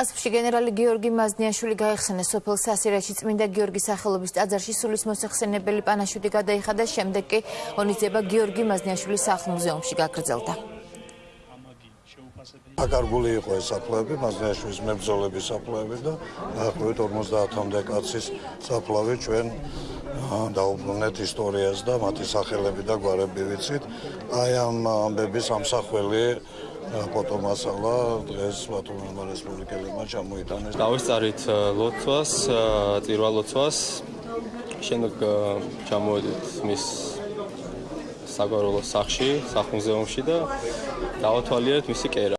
კასპში გენერალი გიორგი მაზნიაშვილი გაიხსენეს სოფელ სასირაში წმინდა გიორგის სახელობის ტაძარში სულის მოსახსენებელი პანაშვიდი გადაიხადა შემდეგ კი ღონისძიება გიორგი მაზნიაშვილის სახლ-მუზეუმში გაგრძელდა აკარგული იყო ეს საფლავები, მაზნიაშვილის მებრძოლების საფლავები და დაახლოებით 50-მდე კაცის საფლავი ჩვენ დაუბრუნეთ ისტორიას და მათი სახელები და გვარები ვიცით. აი ამ ამბების ამსახველი ფოტომასალა დღეს ბათუმის რესპუბლიკელებმა ჩამოიტანეს. დავისწარით ლოცვას, წირვა ლოცვას. შემდეგ ჩამოვედით მის საგვარეულო სახლში, სახლ-მუზეუმში და დავათვალიერეთ მისი კერა.